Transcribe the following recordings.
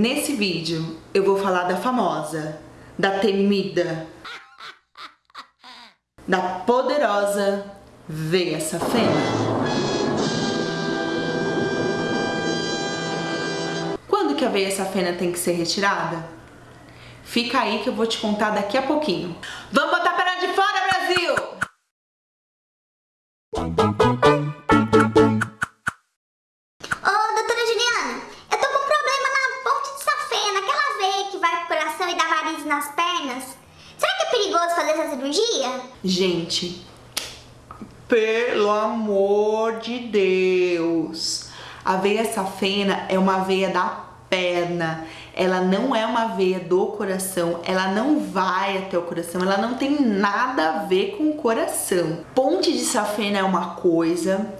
Nesse vídeo eu vou falar da famosa, da temida, da poderosa veia safena. Quando que a veia safena tem que ser retirada? Fica aí que eu vou te contar daqui a pouquinho. Vamos botar a perna de fora, nas pernas. Será que é perigoso fazer essa cirurgia? Gente, pelo amor de Deus, a veia safena é uma veia da perna, ela não é uma veia do coração, ela não vai até o coração, ela não tem nada a ver com o coração. Ponte de safena é uma coisa,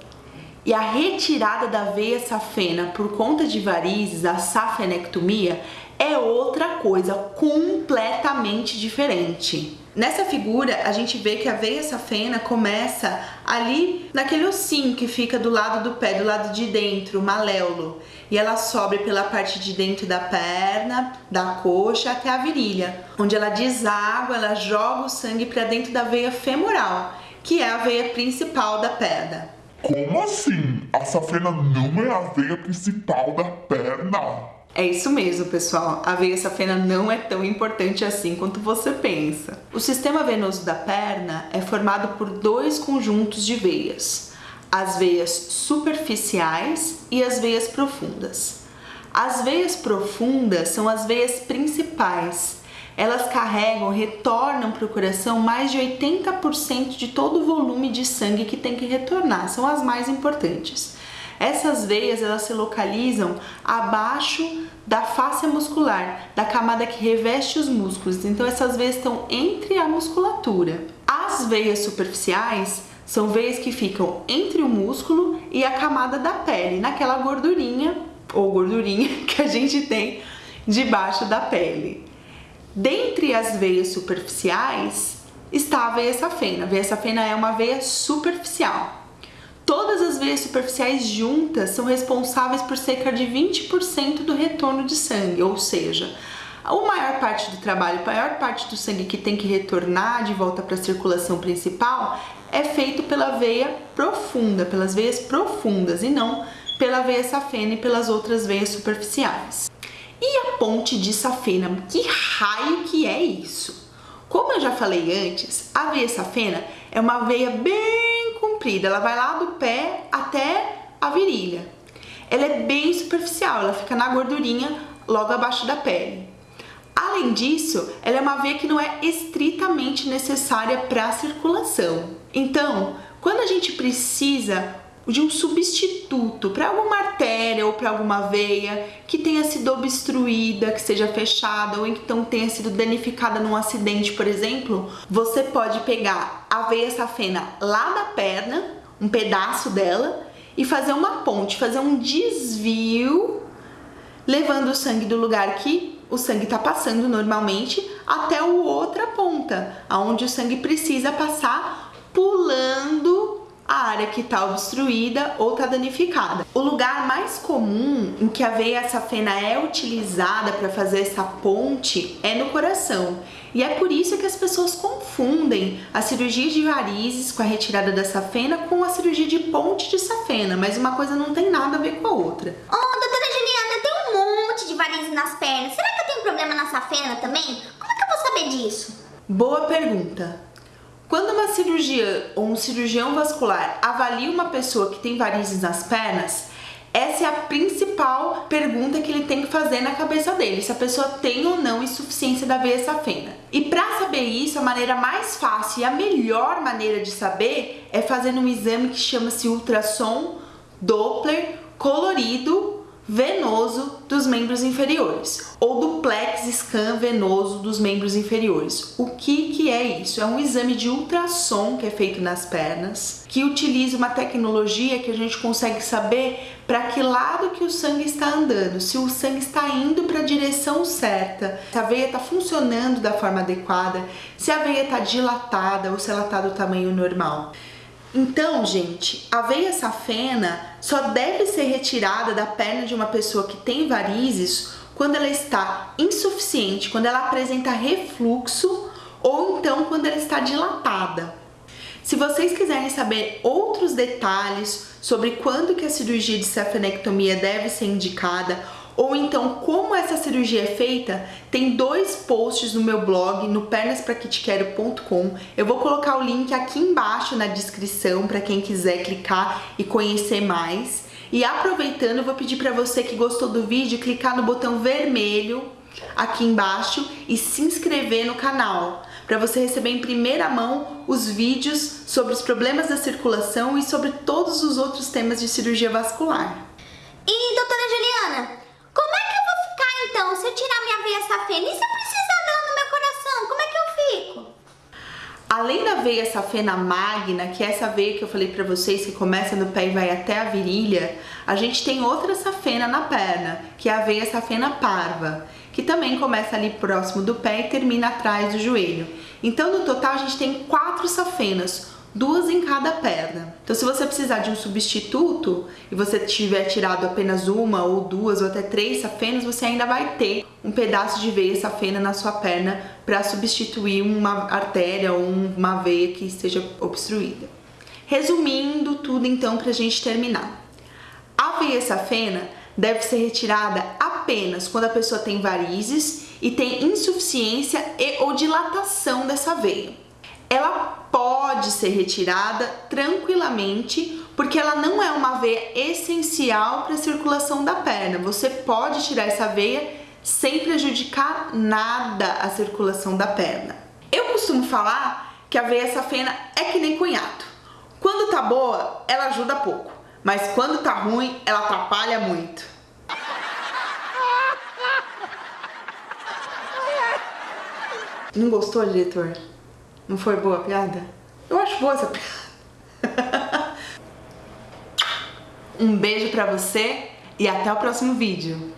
e a retirada da veia safena por conta de varizes, a safenectomia, é outra coisa completamente diferente. Nessa figura, a gente vê que a veia safena começa ali naquele ossinho que fica do lado do pé, do lado de dentro, o maléolo. E ela sobe pela parte de dentro da perna, da coxa até a virilha, onde ela deságua, ela joga o sangue para dentro da veia femoral, que é a veia principal da perna. Como assim? A safena não é a veia principal da perna? É isso mesmo, pessoal. A veia safena não é tão importante assim quanto você pensa. O sistema venoso da perna é formado por dois conjuntos de veias, as veias superficiais e as veias profundas. As veias profundas são as veias principais. Elas carregam, retornam para o coração mais de 80% de todo o volume de sangue que tem que retornar, são as mais importantes. Essas veias elas se localizam abaixo da face muscular, da camada que reveste os músculos. Então essas veias estão entre a musculatura. As veias superficiais são veias que ficam entre o músculo e a camada da pele, naquela gordurinha ou gordurinha que a gente tem debaixo da pele. Dentre as veias superficiais está a veia safena. A veia safena é uma veia superficial. Todas as veias superficiais juntas são responsáveis por cerca de 20% do retorno de sangue, ou seja, a maior parte do trabalho, a maior parte do sangue que tem que retornar de volta para a circulação principal é feito pela veia profunda, pelas veias profundas e não pela veia safena e pelas outras veias superficiais. E a ponte de safena? Que raio que é isso? Como eu já falei antes, a veia safena é uma veia bem comprida, ela vai lá do pé até a virilha. Ela é bem superficial, ela fica na gordurinha logo abaixo da pele. Além disso, ela é uma veia que não é estritamente necessária para a circulação. Então, quando a gente precisa de um substituto para alguma artéria ou para alguma veia que tenha sido obstruída, que seja fechada ou então tenha sido danificada num acidente, por exemplo, você pode pegar a veia safena lá da perna, um pedaço dela, e fazer uma ponte, fazer um desvio, levando o sangue do lugar que o sangue está passando normalmente até o outra ponta, aonde o sangue precisa passar a que está obstruída ou está danificada. O lugar mais comum em que a veia safena é utilizada para fazer essa ponte é no coração. E é por isso que as pessoas confundem a cirurgia de varizes com a retirada da safena com a cirurgia de ponte de safena, mas uma coisa não tem nada a ver com a outra. Ô, oh, doutora Juliana, eu tenho um monte de varizes nas pernas. Será que eu tenho problema na safena também? Como é que eu vou saber disso? Boa pergunta. Quando uma cirurgia ou um cirurgião vascular avalia uma pessoa que tem varizes nas pernas, essa é a principal pergunta que ele tem que fazer na cabeça dele, se a pessoa tem ou não insuficiência da veia safena. E para saber isso, a maneira mais fácil e a melhor maneira de saber é fazendo um exame que chama-se ultrassom Doppler colorido venoso dos membros inferiores ou duplex scan venoso dos membros inferiores. O que que é isso? É um exame de ultrassom que é feito nas pernas, que utiliza uma tecnologia que a gente consegue saber para que lado que o sangue está andando, se o sangue está indo para a direção certa, se a veia está funcionando da forma adequada, se a veia está dilatada ou se ela está do tamanho normal. Então, gente, a veia safena só deve ser retirada da perna de uma pessoa que tem varizes quando ela está insuficiente, quando ela apresenta refluxo ou então quando ela está dilatada. Se vocês quiserem saber outros detalhes sobre quando que a cirurgia de safenectomia deve ser indicada ou então como essa cirurgia é feita, tem dois posts no meu blog no pernaspraquitequero.com. Eu vou colocar o link aqui embaixo na descrição para quem quiser clicar e conhecer mais. E aproveitando, eu vou pedir para você que gostou do vídeo clicar no botão vermelho aqui embaixo e se inscrever no canal para você receber em primeira mão os vídeos sobre os problemas da circulação e sobre todos os outros temas de cirurgia vascular. E doutora Juliana, como é que eu vou ficar então se eu tirar minha veia safena? E se eu precisar dela no meu coração, como é que eu fico? Além da veia safena magna, que é essa veia que eu falei para vocês que começa no pé e vai até a virilha, a gente tem outra safena na perna, que é a veia safena parva que também começa ali próximo do pé e termina atrás do joelho. Então, no total, a gente tem quatro safenas, duas em cada perna. Então, se você precisar de um substituto e você tiver tirado apenas uma ou duas ou até três safenas, você ainda vai ter um pedaço de veia safena na sua perna para substituir uma artéria ou uma veia que esteja obstruída. Resumindo tudo, então, para a gente terminar. A veia safena deve ser retirada apenas quando a pessoa tem varizes e tem insuficiência e ou dilatação dessa veia. Ela pode ser retirada tranquilamente porque ela não é uma veia essencial para a circulação da perna. Você pode tirar essa veia sem prejudicar nada a circulação da perna. Eu costumo falar que a veia safena é que nem cunhado. Quando tá boa, ela ajuda pouco. Mas quando tá ruim, ela atrapalha muito. Não gostou, diretor? Não foi boa a piada? Eu acho boa essa piada. um beijo pra você e até o próximo vídeo.